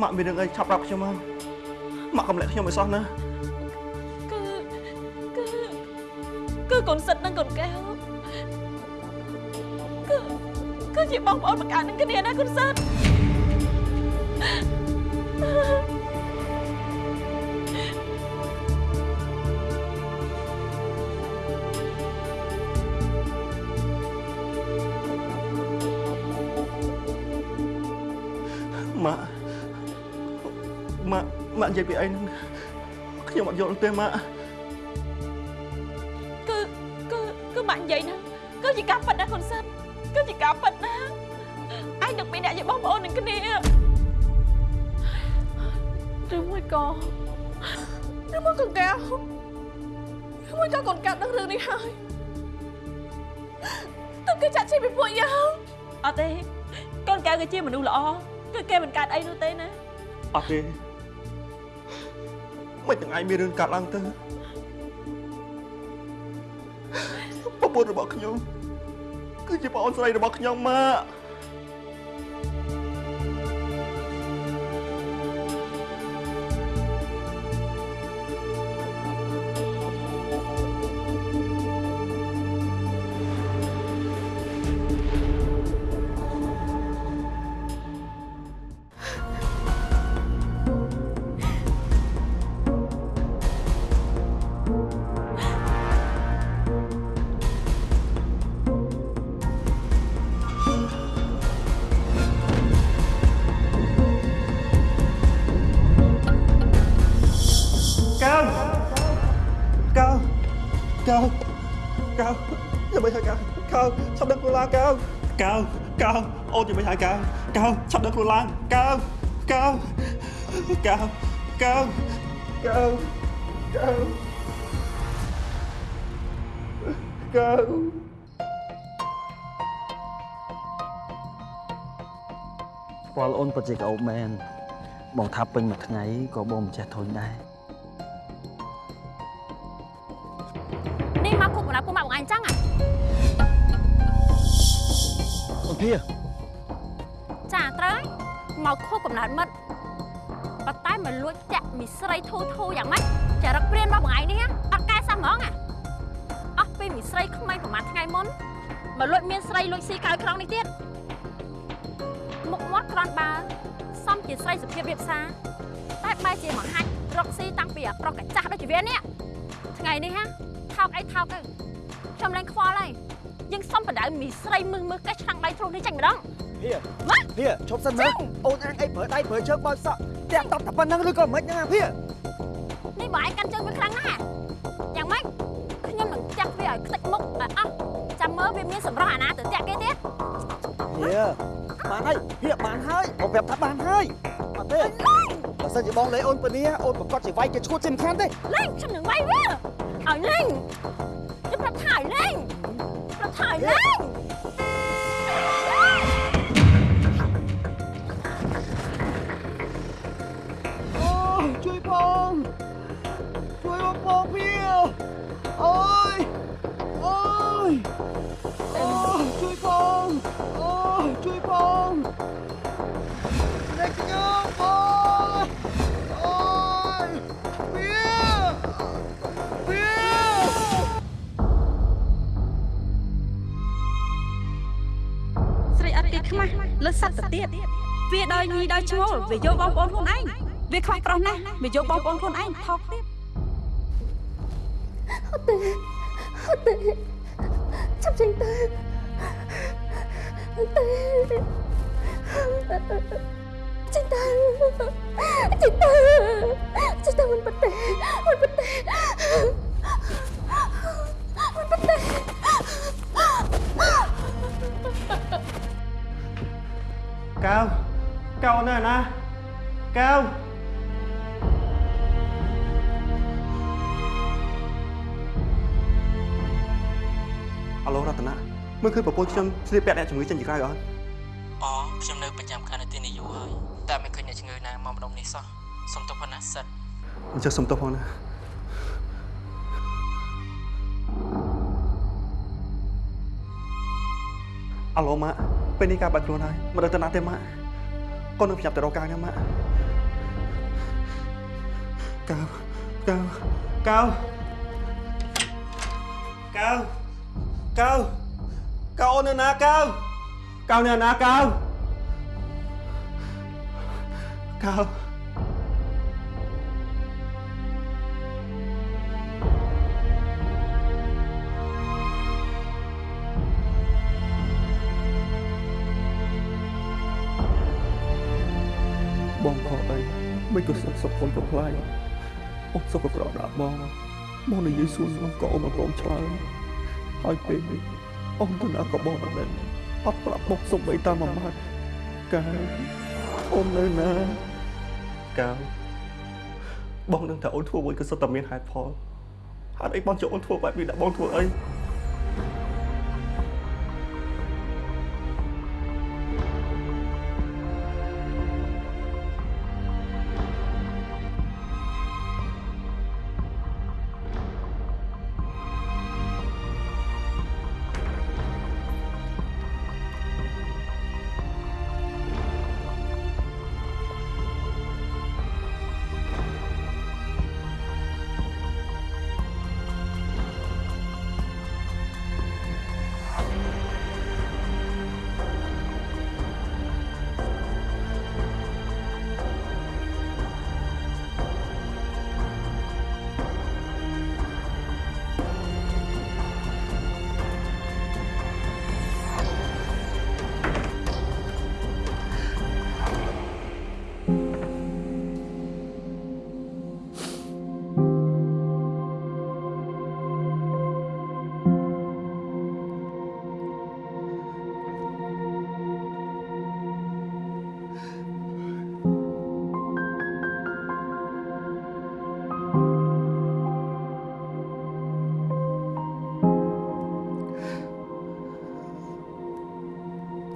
ម៉ាក់មានរឿងអីឆាប់ប្រាប់ខ្ញុំមកម៉ាក់កុំលាក់ខ្ញុំឲ្យសោះណាគឺគឺគឺកូនសិតនិងកូនកែវគឺគឺជាបងប្អូនបង្កើតនឹងគ្នាណាកូនសិតម៉ា ម៉ាក់ម៉ាក់និយាយពីអីហ្នឹងខ្ញុំអត់យល់ទេម៉ាក់គឺគឺគឺម៉ាក់និយាយហ្នឹងគឺជាការពិតណាកូនសិតគឺជាការពិតណាឯងនឹងពីរអ្នកជាបងប្អូននឹងគ្នាឬមួយក៏ឬមួយកូនកែវឬមួយក៏កូនកែវដឹងរឿងនេះហើយទៅគេចាក់ឈីពីពួកយើងអត់ទេកូនកែវគឺជាមនុស្សល្អគឺគេមិនកើតអីនោះទេណាអត់ទេ មិនទាំងឯងមានរឿងកាត់ឡើងទៅប្រពន្ធរបស់ខ្ញុំគឺជាប្អូនស្រីរបស់ខ្ញុំម៉ាក់កៅ កៅកៅអូនចាំមិនហើយកៅកៅឆាប់ដឹកខ្លួនឡើងកៅកៅកៅកៅកៅកៅកៅស្គាល់អូនពិតជាក្អោបមែនបងថាពេញមួយថ្ងៃក៏បងមិនចេះធុញដែរនេះមកគ្រប់បណ្ដាពួកម៉ាក់បងអញចឹងហ៎ អូនភាចាត្រូវហើយមកខុសកំណត់មិត្តប៉ុន្តែមកលួចចាក់មីស្រីធូធូយ៉ាងម៉េចចរិតព្រានរបស់បងឯងនេះហ៎អត់កែសោះហ្មងហ៎អស់ពីមីស្រីក្មេងប្រហែលថ្ងៃមុនមកលួចមានស្រីលួចស៊ីកៅក្រុងនេះទៀតមុខមាត់ក្រាន់បើសំជាស្រីសុភាពរៀបសារតែបែរជាមកហាច់រកស៊ីតាំងពីអាប្រុសកាចាស់ដូចជាវានេះថ្ងៃនេះហ៎ថោកអីថោកទៅខ្ញុំលែងខ្វល់ហើយ យើងសុំបដៅមីស្រីមឹងមើលកេះឆ្នាំងដៃធ្លុះនេះចាញ់ម្ដងភាម៉េចភាឈប់សិនមើលអូនអាងអីប្រើដៃប្រើជើងបើកសក់តែតប់តែប៉ុណ្្នឹងឬក៏មិនហ្នឹងអាភានេះបើឯងកាន់ជើងវាខ្លាំងណាស់យ៉ាងម៉េចខ្ញុំនឹងចាក់វាឲ្យខ្ទេចមុខឲ្យអស់ចាំមើលវាមានសម្រស់អាណាទៅតាក់គេទៀតភាបានហើយភាបានហើយបងប្រាប់ថាបានហើយអត់ទេបើសិនជាបងលេអូនពនីអូនប្រកាសជាវាយគេឈួតជាមិនខានទេលេងខ្ញុំនឹងវាយវាឲ្យលេង ប្រា ខ្មាស់លើសត្វទៅទៀតវាដោយញីដោយឈ្មោលវាយកបងប្អូនខ្លួនឯងវាខ្វះប្រុសណាស់វាយកបងប្អូនខ្លួនឯងថោកទៀតអត់ទេអត់ទេចាប់ចេញទៅអត់ទេចេញទៅចេញទៅចេញទៅមិនពិតទេមិនពិតទេ អាឡូរតនាមើលឃើញប្រពន្ធខ្ញុំស្លៀកពាក់អ្នកជំងឺចេញពីក្រៅអត់អខ្ញុំនៅប្រចាំខែនៅទីនេះយូរហើយតែមិនឃើញអ្នកជំងឺណាមកម្ដងនេះសោះសុំទោសផងណាសិតអញ្ចឹងសុំទោសផងណាអាឡូម៉ាក់ពេលនេះការបាត់ខ្លួនហើយមិនដឹងទៅណាទេម៉ាក់កូននឹងប្រញាប់ទៅរកការណាម៉ាក់កៅកៅកៅ កៅកៅកៅអូននៅណាកៅកៅនៅណាកៅកៅបងខកអីមិនក៏សុខសុខខ្លួនក៏ខ្លាចអូនសុខក៏ក្រដាក់បងបងនិយាយសួរស្ងក៏អូនមកព្រមឆ្លើយ ហើយពេលនេះអូនទៅណាក៏បងមិនដឹងអត់ប្រាប់បងសុំបីតាមមួយម៉ាត់កាយអូននៅណាកាយបងនឹងថាអូនធ្វើមួយក៏សុទ្ធតែមានហេតុផលហេតុអីបងចុះអូនធ្វើបែបនេះដាក់បងធ្វើអី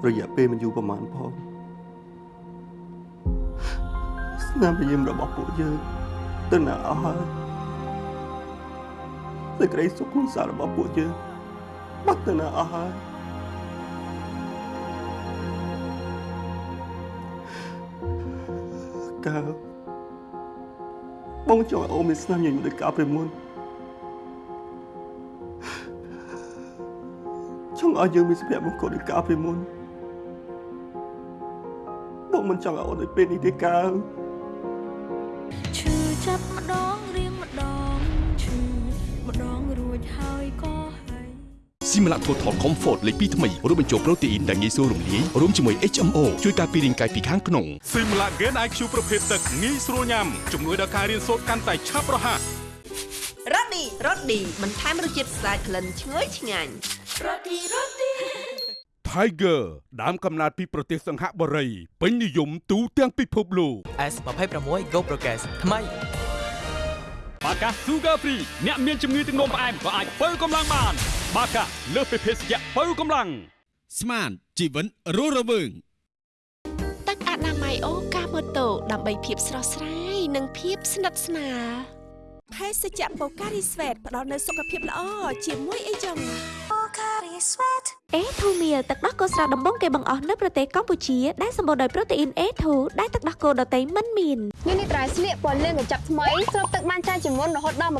រយៈពេលមិនយូរប្រហែលផងស្នាមញញឹមរបស់ពួកយើងទៅណាអស់ហើយសេចក្តីសុខគ្រួសាររបស់ពួកយើងបាត់ទៅណាអស់ហើយកើបងចង់ឲ្យអូនមានស្នាមញញឹមដូចកាលពីមុនចង់ឲ្យយើងមានសុភមង្គលដូចកាលពីមុនបង មិនចង់ឲ្យអូនដូចពេលនេះទេកើឈឺចាប់ម្ដងរៀងម្ដងឈឺម្ដងរួចហើយក៏ហើយស៊ីមឡាថូថលខំហ្វតលេខ2ថ្មីរួមបញ្ចូលប្រូតេអ៊ីនដែលងាយស្រួលរំលាយរួមជាមួយ HMO ជួយការពាររាងកាយពីខាងក្នុងស៊ីមឡាហ្គេន IQ ប្រភេទទឹកងាយស្រួលញ៉ាំជំនួយដល់ការរៀនសូត្រកាន់តែឆាប់រហ័សរ៉ូឌីរ៉ូឌីបន្ថែមរសជាតិស្អាតក្លិនឈ្ងុយឆ្ងាញ់ Tiger ដើមកំណើតពីប្រទេសសង្ហបុរីពេញនិយមទូទាំងពិភពលោក S26 Go Progress ថ្មីបាកា Sugar Free អ្នកមានជំងឺទឹកនោមផ្អែមក៏អាចបើកម្លាំងបាន បាកាលើសពីភេសជ្ជៈបើកម្លាំងស្មានជីវិតរស់រវើងទឹកអនាម័យអូកាម៉ូតូដើម្បីភាពស្រស់ស្រាយនិងភាពស្និទ្ធស្នាលភេសជ្ជៈបូការីស្វេតផ្ដល់នូវសុខភាពល្អជាមួយអីចឹង អេធូមៀលទឹកដោះគោស្រស់ដំបងគេបង្អស់នៅប្រទេសកម្ពុជាដែលសម្បូរដោយប្រូតេអ៊ីន A2 ដែលទឹកដោះគោដតៃមិនមាននេះនេះត្រៃស្លៀកពណ៌លឿងកញ្ចប់ថ្មីស្រូបទឹកបានច្រើនជាងមុនរហូតដល់20%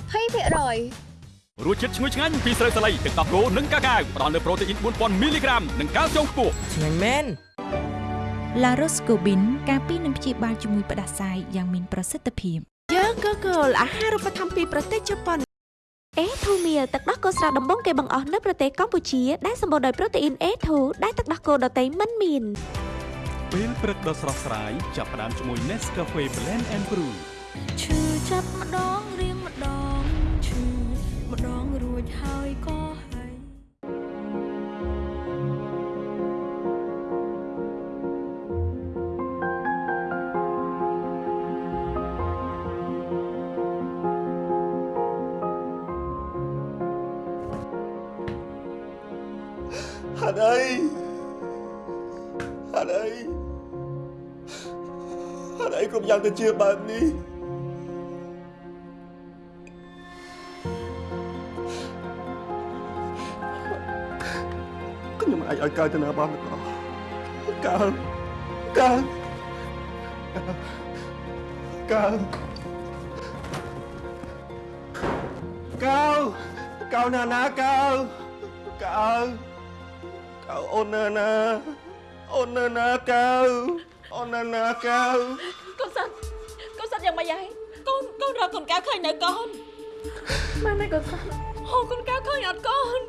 រសជាតិឈ្ងុយឆ្ងាញ់ពីស្រូវសាលីទឹកដោះគោនិងកាកាវផ្ដល់នូវប្រូតេអ៊ីន4000មីលីក្រាមនិងកាល់ស្យូមខ្ពស់ឆ្ងាញ់មែនឡារ៉ូស្កូប៊ីនការពីនឹងព្យាបាលជំងឺផ្ដាសាយយ៉ាងមានប្រសិទ្ធភាពយើងក៏គោលអាហារូបត្ថម្ភពីប្រទេសជប៉ុន អេធូមៀលទឹកដោះគោស្រស់ដំបងគេបង្អស់នៅប្រទេសកម្ពុជាដែលសម្បូរដោយប្រូតេអ៊ីន A2 ដែលទឹកដោះគោដតៃមិនមានពេលព្រឹកដ៏ស្រស់ស្រាយចាប់ផ្ដើមជាមួយ Nescafe Blend and Brew ឈឺចាប់ម្ដងរៀងម្ដងឈឺម្ដងរួចហើយក៏ យ៉ាងទៅជាបែបនេះខ្ញុំមិនអាចឲ្យកើតទៅណាបានទេកើកើកើកើកៅកៅណាណាកៅកៅកៅអូនណាណាអូនណាណាកៅអូនណាណាកៅ នកូនរកកូនកៅឃើញនៅកូនម៉ែម៉ែកូនសិនហូកូនកៅឃើញអត់កូន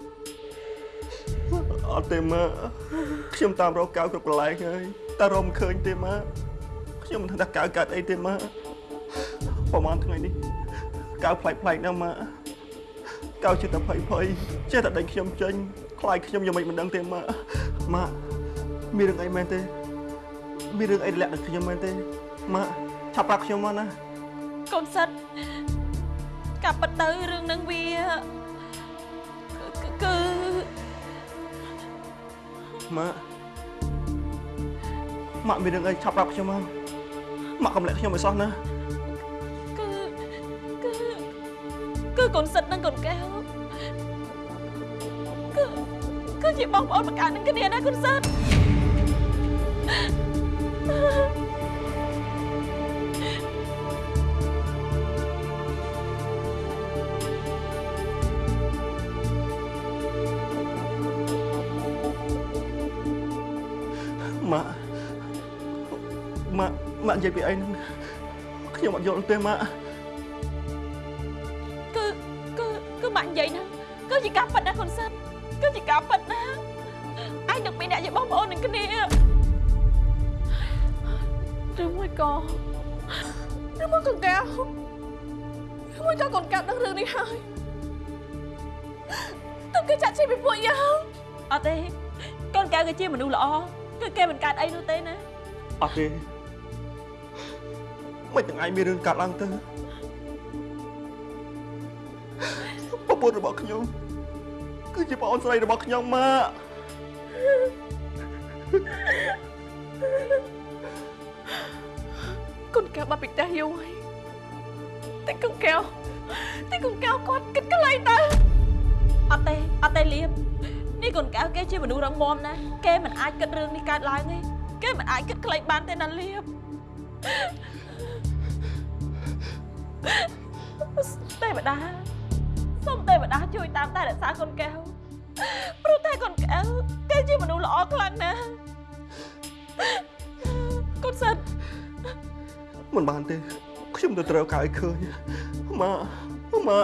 អត់ទេម៉ាខ្ញុំតាមរកកៅគ្រប់កន្លែងហើយតែរកមិនឃើញទេម៉ាខ្ញុំមិនដឹងថាកៅកើតអីទេម៉ាប្រហែលថ្ងៃនេះកៅផ្លែកផ្លែកណាស់ម៉ាកៅចិត្តតែភ័យភ័យចេះតែដេញខ្ញុំចេញខ្លាចខ្ញុំយ៉ាងម៉េចមិនដឹងទេម៉ាម៉ាមានរឿងអីមែនទេមានរឿងអីលាក់ដល់ខ្ញុំមែនទេម៉ាឆាប់ប្រាប់ខ្ញុំមកណា កូនសិនកាប់ពិតទៅរឿងនឹងវាគឺគឺម៉ាក់ម៉ាក់មានរឿងអីឆាប់ប្រាប់ខ្ញុំមកម៉ាក់កុំលាក់ខ្ញុំឲ្យសោះណាគឺគឺគឺកូនសិតនិងកូនកែវគឺគឺជាបងប្អូនបង្កើតនឹងគ្នាណាកូនសិត យាយពីអីហ្នឹងខ្ញុំអត់យល់ទេម៉ាក់គឺគឺគឺម៉ាក់និយាយណាគឺជាការពិតណាកូនសិតគឺជាការពិតណាឯងនឹងពីរអ្នកជាបងប្អូននឹងគ្នាឬមួយក៏ឬមួយកូនកែវឬមួយក៏កូនកែវដឹងរឿងនេះហើយទៅគេចាក់ឈីពីពួកយើងអត់ទេកូនកែវគឺជាមនុស្សល្អគឺគេមិនកើតអីនោះទេណាអត់ទេ មិនទាំងឯងមានរឿងកាត់ឡើងទៅប្រពន្ធរបស់ខ្ញុំគឺជាប្អូនស្រីរបស់ខ្ញុំម៉ាក់កូនកែវបាត់ពីផ្ទះយូរហើយតែកូនកែវតែកូនកែវគាត់គិតកន្លែងទៅអត់ទេអត់ទេលៀបនេះកូនកែវគេជាមនុស្សរឹងមាំណាស់គេមិនអាចគិតរឿងនេះកើតឡើងទេគេមិនអាចគិតខ្លីបានទេណាលៀប ទេវតាសូមទេវតាជួយតាមតែរក្សាកូនកែវព្រោះតែកូនកែវគេជាមនុស្សល្អខ្លាំងណាស់កូនសិនមិនបានទេខ្ញុំទៅត្រូវកៅឲ្យឃើញម៉ាក់ម៉ា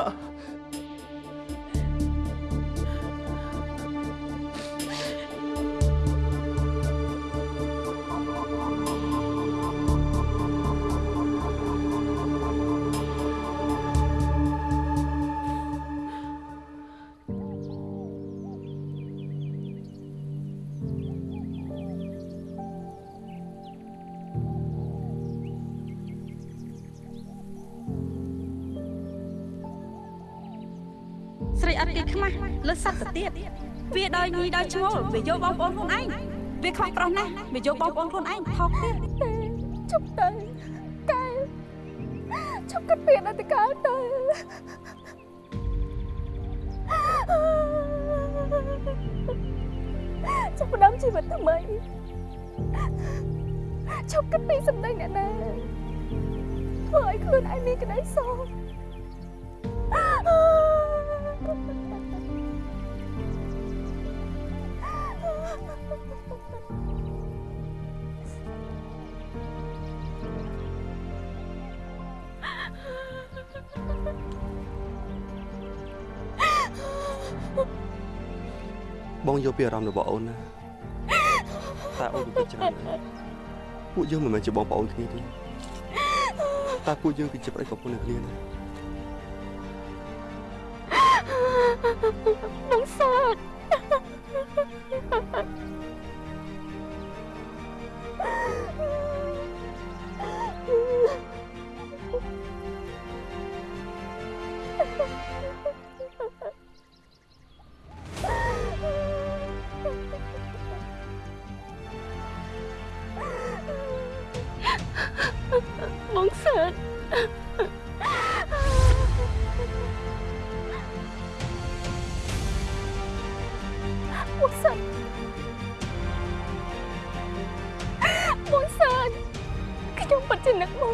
ដោយញីដោយឈ្មោលវាយកបងប្អូនខ្លួនឯងវាខ្វះប្រុសណាស់វាយកបងប្អូនខ្លួនឯងថោកទៀតជប់ទៅកែជប់គិតពីអតីតកាលទៅ បងយកពីអារម្មណ៍របស់អូនណាតែអូនពិចារណាពួកយើងមិនមែនជាបងប្អូនគ្នាទេតែពួកយើងគឺជាប្តីប្រពន្ធនឹងគ្នាណាបងសើច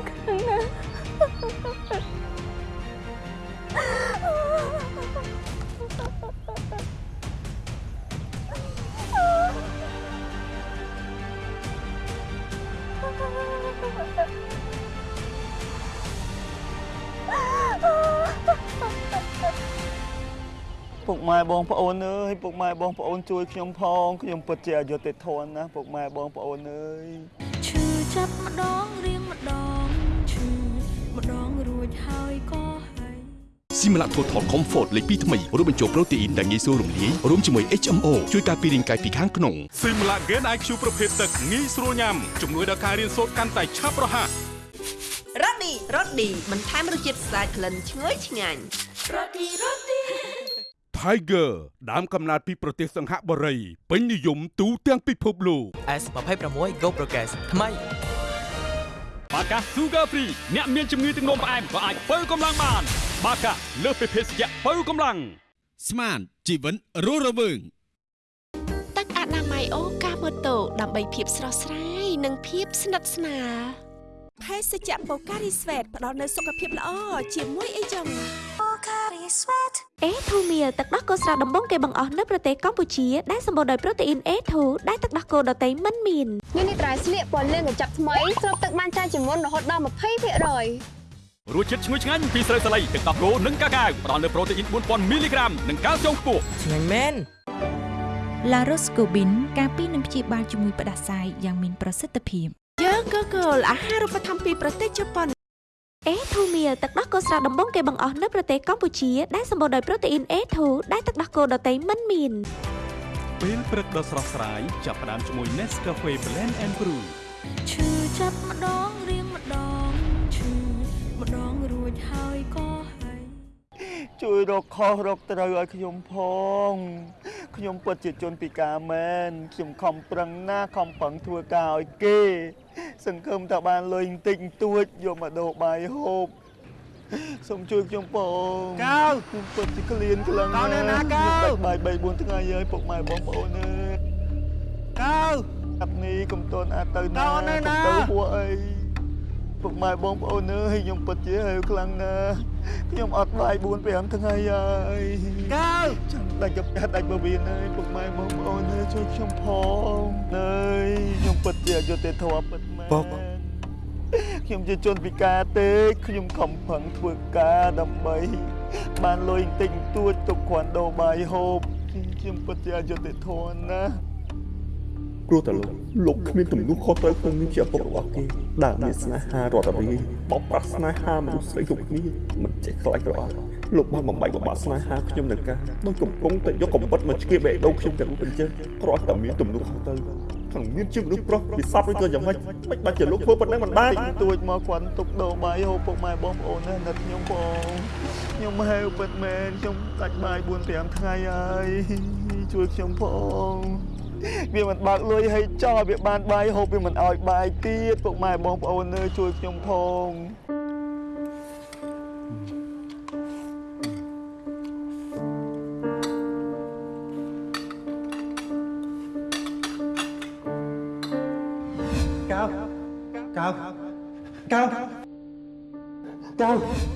ណាពុកម៉ែបងប្អូនអើយពុកម៉ែបងប្អូនជួយខ្ញុំផងខ្ញុំពិតជាអយុត្តិធម៌ណាស់ពុកម៉ែបងប្អូនអើយឈឺចាប់ម្ដងរៀងម្ដង ហើយក៏ហើយស៊ីម៉ាឡា Total Comfort លេខ2ថ្មីរួមបញ្ចូលប្រូតេអ៊ីនដែលងាយស្រួលរំលាយរួមជាមួយ HMO ជួយការពាររាងកាយពីខាងក្នុងស៊ីមឡាហ្គេន IQ ប្រភេទទឹកងាយស្រួលញ៉ាំជំនួយដល់ការរៀនសូត្រកាន់តែឆាប់រហ័សរ៉ូឌីរ៉ូឌីបន្ថែមរសជាតិស្អាតក្លិនឈ្ងុយឆ្ងាញ់រ៉ូឌីរ៉ូឌី Tiger ដើមកំណើតពីប្រទេសសង្ហបុរីពេញនិយមទូទាំងពិភពលោក S26 Go Progress ថ្មី បាកា Sugar Free អ្នកមានជំងឺទឹកនោមផ្អែមក៏អាចបើកម្លាំងបាន បាកាលើសពីភេសជ្ជៈបើកម្លាំងស្មានជីវិតរស់រវើងទឹកអនាម័យអូកាម៉ូតូដើម្បីភាពស្រស់ស្រាយនិងភាពស្និទ្ធស្នាលភេសជ្ជៈបូការីស្វេតផ្ដល់នូវសុខភាពល្អជាមួយអីចឹង អេធូមៀទឹកដោះគោស្រស់ដំបងគេបង្អស់នៅប្រទេសកម្ពុជាដែលសម្បូរដោយប្រូតេអ៊ីន A2 ដែលទឹកដោះគោដតៃមិនមាននេះនេះត្រៃស្លៀកពណ៌លឿងកញ្ចប់ថ្មីស្រូបទឹកបានច្រើនជាងមុនរហូតដល់20%ររសជាតិឈ្ងុយឆ្ងាញ់ពីស្រូវសាលីទឹកដោះគោនិងកាកាវផ្ដល់នូវប្រូតេអ៊ីន4000មីលីក្រាមនិងកាល់ស្យូមខ្ពស់ឆ្ងាញ់មែនឡារ៉ូស្កូប៊ីនការពីនឹងព្យាបាលជំងឺផ្ដាសាយយ៉ាងមានប្រសិទ្ធភាពយើងក៏គោលអាហារូបត្ថម្ភពីប្រទេសជប៉ុន អេធូមៀទឹកដោះគោស្រស់ដំបងគេបង្អស់នៅប្រទេសកម្ពុជាដែលសម្បូរដោយប្រូតេអ៊ីន A2 ដែលទឹកដោះគោដតៃមិនមានពេលព្រឹកដ៏ស្រស់ស្រាយចាប់ផ្ដើមជាមួយ Nescafe Blend and Brew ឈឺចាប់ម្ដងរៀងម្ដងឈឺម្ដងរួចហើយក៏ហើយ ជួយរកខុសរកត្រូវឲ្យខ្ញុំផង ខ្ញុំពិតជាជនពិការមែនខ្ញុំខំប្រឹងណាស់ខំប្រឹងធ្វើការឲ្យគេ សង្ឃឹមថាបានលុយបន្តិចបន្តួចយកមកដូរបាយហូបសូមជួយខ្ញុំផងកៅខ្ញុំពិតជាក្លៀនខ្លាំងណាស់ណាកៅខ្ញុំដាច់បាយ3 4ថ្ងៃហើយពុកម៉ែបងប្អូនអើយកៅអាប់នេះកុំតន់អាចទៅណាកុំទៅហួអីពុកម៉ែបងប្អូនអើយខ្ញុំពិតជាហេវខ្លាំងណាស់ ខ្ញុំអត់បាយ4 5ថ្ងៃហើយកៅចាំដាច់កាដាច់បវៀនហើយពុកម៉ែបងប្អូនអើយជួយខ្ញុំផងអើយខ្ញុំពិតជាអយុត្តិធម៌ពិតមែនពុកខ្ញុំជាជនពិការទេខ្ញុំខំប្រឹងធ្វើការដើម្បីបានលុយបន្តិចបន្តួចទុកគ្រាន់ដូរបាយហូបខ្ញុំពិតជាអយុត្តិធម៌ណាស់ ព្រោះតែលោកលោកគ្មានទំនួលខុសត្រូវក្នុងនាមជាឪពុករបស់គេដែលមានស្នេហារត់រាយបោកប្រាស់ស្នេហាមនុស្សស្រីគ្រប់គ្នាមិនចេះខ្លាចរអាលោកបានបំបែកបំបាក់ស្នេហាខ្ញុំនឹងការដោយកំពុងតែយកកំបិតមកឆ្កៀបបេះដូងខ្ញុំទាំងអញ្ចឹងគ្រាន់តែមានទំនួលខុសត្រូវខាងមានជាមនុស្សប្រុសវាសពឬក៏យ៉ាងម៉េចមិនបាច់ជាលោកធ្វើប៉ុណ្ណឹងមិនបានទួចមកគ្រាន់ទុកដូរបាយហូបពុកម៉ែបងប្អូនណាស់ណាត់ខ្ញុំផងខ្ញុំហេវពិតមែនខ្ញុំដាច់បាយ4 5ថ្ងៃហើយជួយខ្ញុំផង វាមិនបើកលុយឲ្យចោលវាបានបាយហូបវាមិនឲ្យបាយទៀតពុកម៉ែបងប្អូនអើយជួយខ្ញុំផងកៅកៅកៅកៅ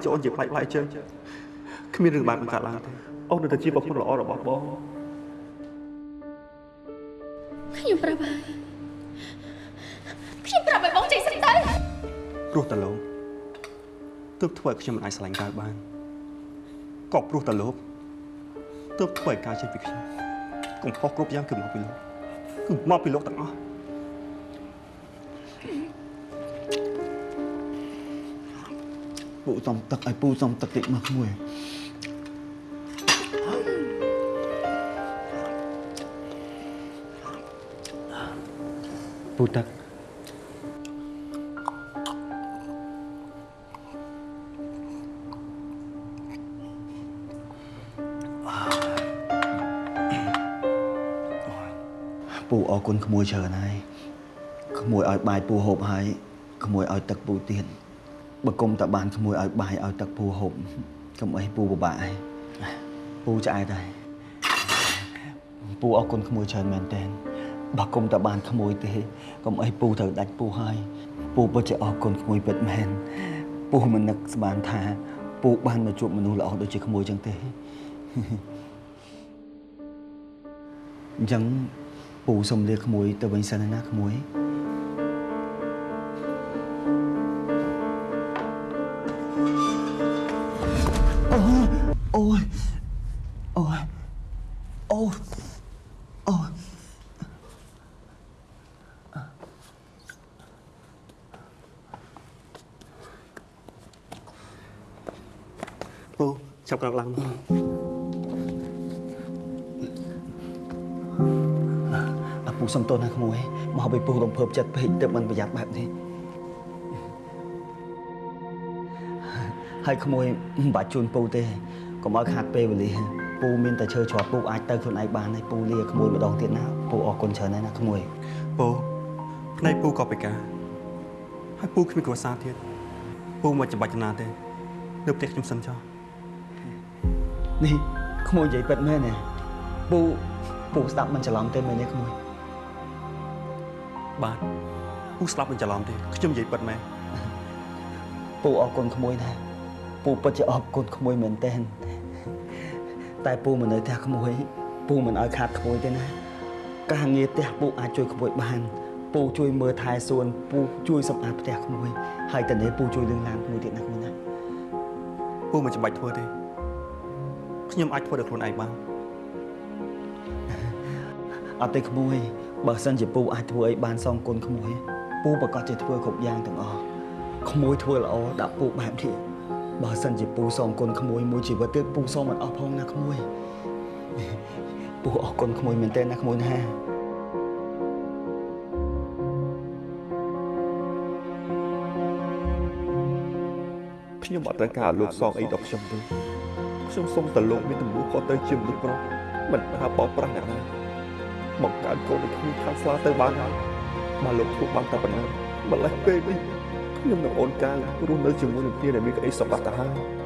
ហេតុអីបានជាអូនជាប្លែកប្លែកចឹងគ្មានរឿងបែបនេះកើតឡើងទេអូននៅតែជាប្រពន្ធល្អរបស់បងខ្ញុំប្រាប់ហើយខ្ញុំប្រាប់ឲ្យបងចេញសិនទៅព្រោះតែលោកទើបធ្វើឲ្យខ្ញុំមិនអាចស្រឡាញ់កៅបានក៏ព្រោះតែលោកទើបធ្វើឲ្យកៅចេញពីខ្ញុំកំហុសគ្រប់យ៉ាងគឺមកពីលោកគឺមកពីលោកទាំងអស់ ពូសំទឹកឲ្យពូសំទឹកតិចមកមួយពូទឹកពូអរគុណក្មួយច្រើនហើយក្មួយឲ្យ បាយពូហូបហើយក្មួយឲ្យទឹកពូទៀតបើគុំតែបានក្មួយឲ្យបាយឲ្យទឹកពូហូបកុំអីពូពិបាកហើយពូឆ្អែតហើយពូអរគុណក្មួយច្រើនមែនតើបើគុំតែបានក្មួយទេកុំអីពូត្រូវដាច់ពូហើយពូពិតជាអរគុណក្មួយពិតមែនពូមិននឹកស្មានថាពូបានមកជួបមនុស្សល្អដូចជាក្មួយចឹងទេអញ្ចឹងពូសុំលាក្មួយទៅវិញសិនណាក្មួយ ប់ក្រោកឡើងមកអាពូសុំទោសណាក្មួយមកឲ្យពូរំភើបចិត្តពេកទើបមិនប្រយ័ត្នបែបនេះហើយក្មួយមិនបាច់ជូនពូទេកុំឲ្យខាត់ពេលវេលាពូមានតែឈើជាប់ពូអាចទៅខ្លួនឯងបានហើយពូលាក្មួយម្ដងទៀតណាពូអរគុណច្រើនណាស់ណាក្មួយពូភ្នែកពូក៏ពិការហើយពូគ្មានគ្រួសារទៀតពូមិនចាំបាច់ចំណាទេ នៅផ្ទះខ្ញុំសិនចុះ នេះក្មួយនិយាយពិតមែនទេពូពូស្ដាប់មិនច្រឡំទេមែនទេក្មួយបាទពូស្លាប់មិនច្រឡំទេខ្ញុំនិយាយពិតមែនពូអរគុណក្មួយណាស់ពូពិតជាអរគុណក្មួយមែនទែនតែពូមិននៅផ្ទះក្មួយពូមិនឲ្យខាតក្មួយទេណាការងារផ្ទះពូអាចជួយក្មួយបានពូជួយមើលថែសួនពូជួយសម្អាតផ្ទះក្មួយហើយតនេះពូជួយលឿនឡានក្មួយទៀតណាក្មួយណាពូមិនចាំបាច់ធ្វើទេ ខ្ញុំអាចធ្វើដោយខ្លួនឯងបានអត់ទេក្មួយបើសិនជាពូអាចធ្វើអីបានសងគុណក្មួយពូប្រកាសជាធ្វើគ្រប់យ៉ាងទាំងអស់ក្មួយធ្វើល្អដាក់ពូបែបនេះបើសិនជាពូសងគុណក្មួយមួយជីវិតទៀតពូសងមិនអស់ផងណាក្មួយពូអរគុណក្មួយមែនទែនណាក្មួយណាខ្ញុំអត់ត្រូវការលោកសងអីដល់ខ្ញុំទេ ខ្ញុំសុំតែលោកមានទំនួលខុសត្រូវជាមនុស្សប្រុសមិនថាបោកប្រាស់អ្នកណាបង្កើតកូនឲ្យគ្មានខាងស្លាទៅបានហើយបើលោកធ្វើបានតែប៉ុណ្ណឹងម្លេះពេលនេះខ្ញុំនិងអូនកាងរស់នៅជាមួយនឹងគ្នាដែលមានក្តីសុខបាត់ទៅហើយ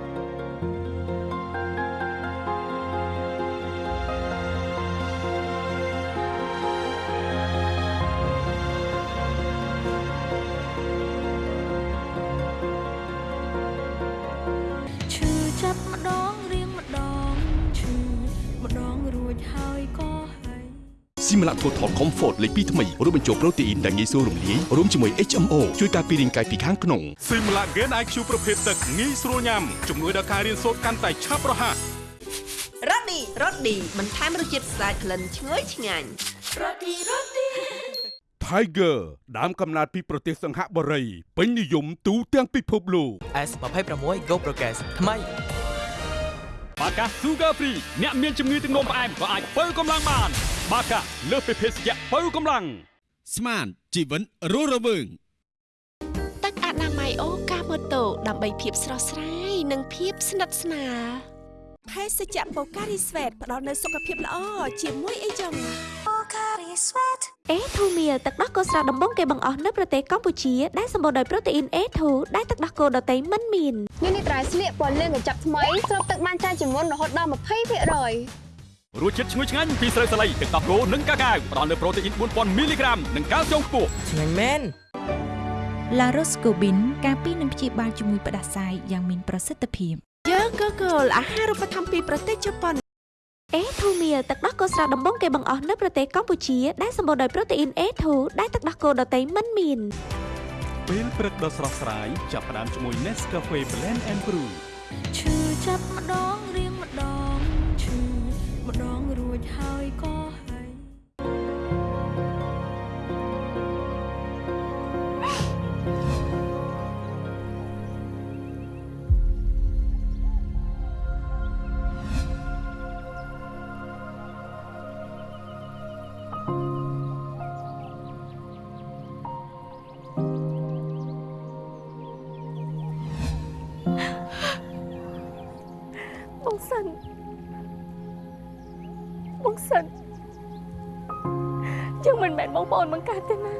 Total Comfort លេខ2ថ្មីរួមបញ្ចូលប្រូតេអ៊ីនដែលងាយស្រួលរំលាយរួមជាមួយ HMO ជួយការពាររាងកាយពីខាងក្នុងស៊ីមឡាហ្គេន IQ ប្រភេទទឹកងាយស្រួលញ៉ាំជំនួយដល់ការរៀនសូត្រកាន់តែឆាប់រហ័សរ៉ូឌីរ៉ូឌីបន្ថែមរសជាតិស្អាតក្លិនឈ្ងុយឆ្ងាញ់រ៉ូឌីរ៉ូឌី Tiger ដើមកំណើតពីប្រទេសសង្ហបុរីពេញនិយមទូទាំងពិភពលោក S26 Go Progress ថ្មីបាកា Sugar Free អ្នកមានជំងឺទឹកនោមផ្អែមក៏អាចបើកម្លាំងបាន បាកាលើសពីភេសជ្ជៈបើកម្លាំងស្មានជីវិតរស់រវើងទឹកអនាម័យអូកាម៉ូតូដើម្បីភាពស្រស់ស្រាយនិងភាពស្និទ្ធស្នាលភេសជ្ជៈបូការីស្វេតផ្ដល់នូវសុខភាពល្អជាមួយអីចឹង A2 meal ទឹកដោះគោស្រស់ដំបងគេបង្អស់នៅប្រទេសកម្ពុជាដែលសម្បូរដោយប្រូតេអ៊ីន A2 ដែលទឹកដោះគោដតៃមិនមាននេះនេះត្រៃស្លៀកពណ៌លឿងកញ្ចប់ថ្មីស្រូបទឹកបានច្រើនជាងមុនរហូតដល់20% រយរសជាតិឈ្ងុយឆ្ងាញ់ពីស្រូវសាលីទឹកដោះគោនិងកាកាវផ្ដល់នូវប្រូតេអ៊ីន4000មីលីក្រាមនិងកាល់ស្យូមខ្ពស់ឆ្ងាញ់មែន La Roscobin ការពីនឹងព្យាបាលជំងឺផ្ដាសាយយ៉ាងមានប្រសិទ្ធភាពយើងក៏គោលអាហារូបត្ថម្ភពីប្រទេសជប៉ុន A2 meal ទឹកដោះគោស្រស់ដំបងគេបង្អស់នៅប្រទេសកម្ពុជាដែលសម្បូរដោយប្រូតេអ៊ីន A2 ដែលទឹកដោះគោដតៃមិនមានពេលព្រឹកដ៏ស្រស់ស្រាយចាប់ផ្ដើមជាមួយ Nescafe Blend and Brew ឈឺចាប់ម្ដងរៀងម្ដងឈឺម្ដងរួចហើយក៏ មិនមែ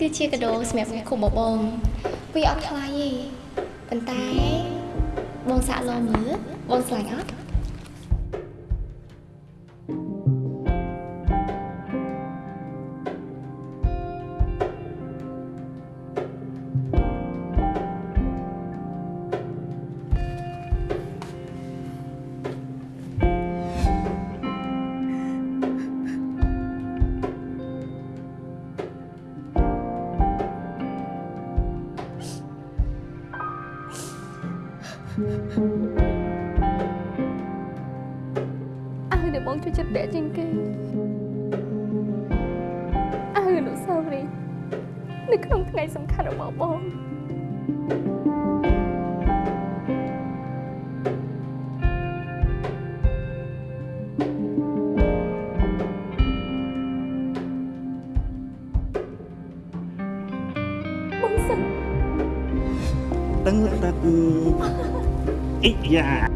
គឺជាកដោសម្រាប់គុំបបងវាអត់ថ្លៃទេប៉ុន្តែបងសាក់លមើបងស្លាញ់អត់ kan iya.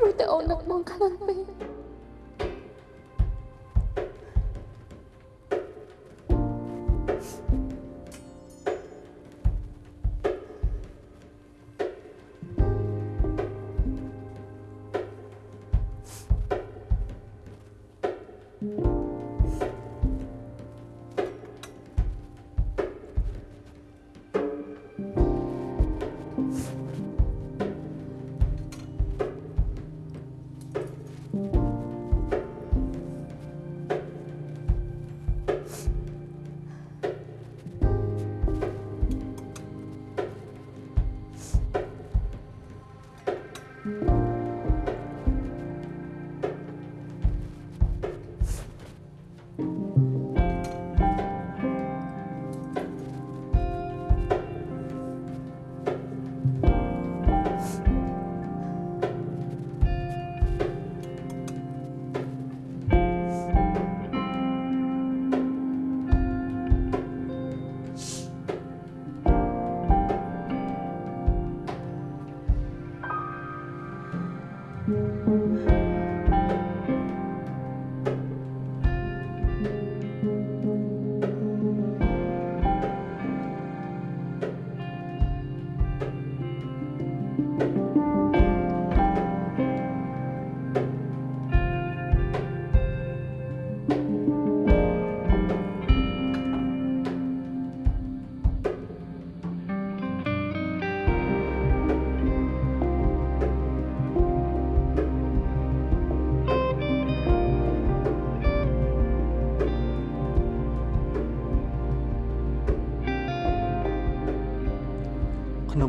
រួចតែអូននឹកបងខ្លាំងពេក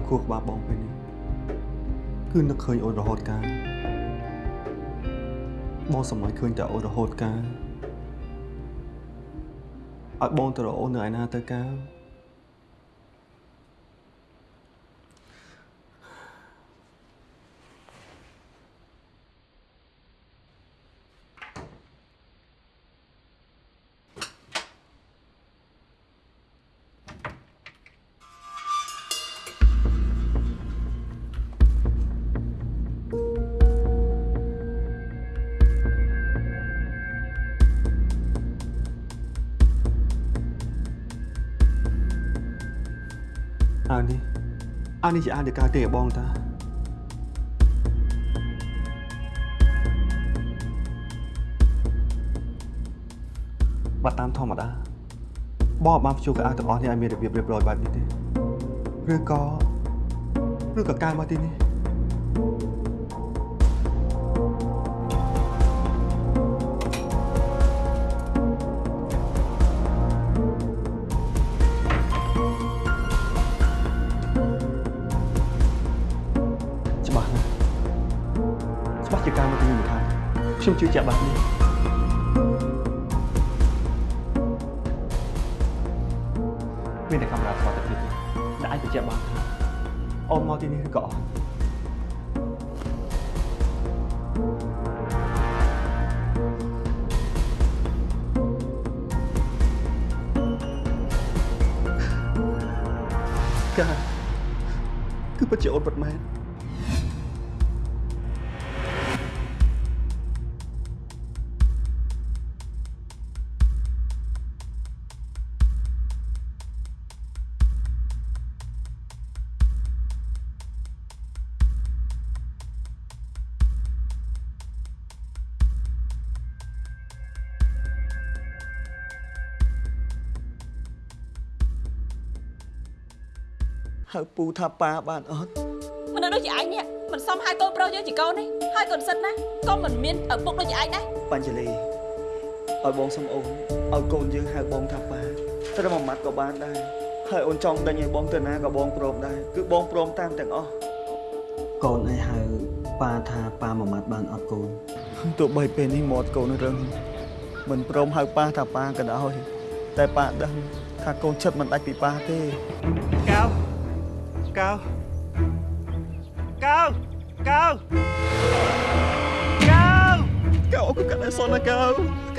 ក្នុងខួរក្បាលបងពេលនេះគឺនឹកឃើញអូនរហូតកាលបងសម្លាញ់ឃើញតែអូនរហូតកាលឲ្យបងទៅរកអូននៅឯណាទៅកា អាវនេះអាវនេះជាអាវដែលការទេឲ្យបងតាបាត់តាមធម្មតាបងអត់បានព្យួរកៅអៅទាំងអស់នេះឲ្យមានរបៀបរៀបរយបែបនេះទេឬក៏ឬក៏ការមកទីនេះ ជឿជាក់បែបនេះមានតែកាមេរ៉ាថតតែទៀតដែលអាចបញ្ជាក់បានថាអូនមកទីនេះឬក៏អត់កាគឺពិតជាអូនពិតមែន ហៅពូថាប៉ាបានអត់មនុស្សដូចជាឯងនេះមិនសមហៅកូនប្រុសយើងជាកូនទេហើយកូនសិនណាក៏មិនមានឪពុកដូចជាឯងដែរបញ្ចលីឲ្យបងសុំអូនឲ្យកូនយើងហៅបងថាប៉ាត្រឹមមួយម៉ាត់ក៏បានដែរហើយអូនចង់ដេញឲ្យបងទៅណាក៏បងព្រមដែរគឺបងព្រមតាមទាំងអស់កូនអីហៅប៉ាថាប៉ាមួយម៉ាត់បានអត់កូនទោះបីពេលនេះមាត់កូនរឹងមិនព្រមហៅប៉ាថាប៉ាក៏ដោយតែប៉ាដឹងថាកូនចិត្តមិនដាច់ពីប៉ាទេកៅ កៅកៅកៅកៅកៅអរគុណកាត់អសនណាកៅ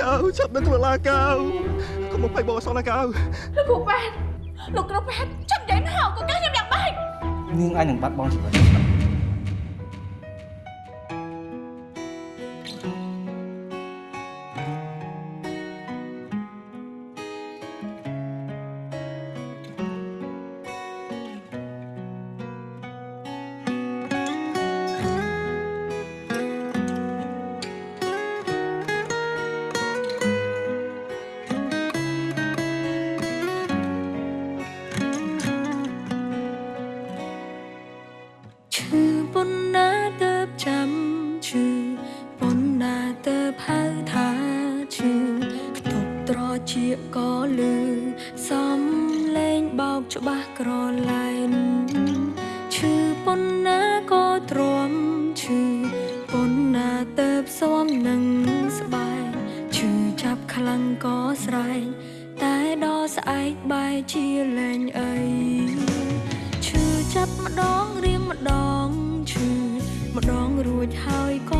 កៅចាប់នឹងធ្វើឡាកៅកុំមកភ័យបងអសនណាកៅលោកគ្រូប៉ែតលោកគ្រូប៉ែតចាប់យ៉ាងណាកូនកាខ្ញុំយ៉ាងម៉េចនាងអាចនឹងបាត់បង់ជីវិត សំនឹងស្បែកឈឺចាប់ខ្លាំងក៏ស្រែកតែដល់ស្អែកបែរជាលែងអីឈឺចាប់ម្ដងរៀងម្ដងឈឺម្ដងរួចហើយក៏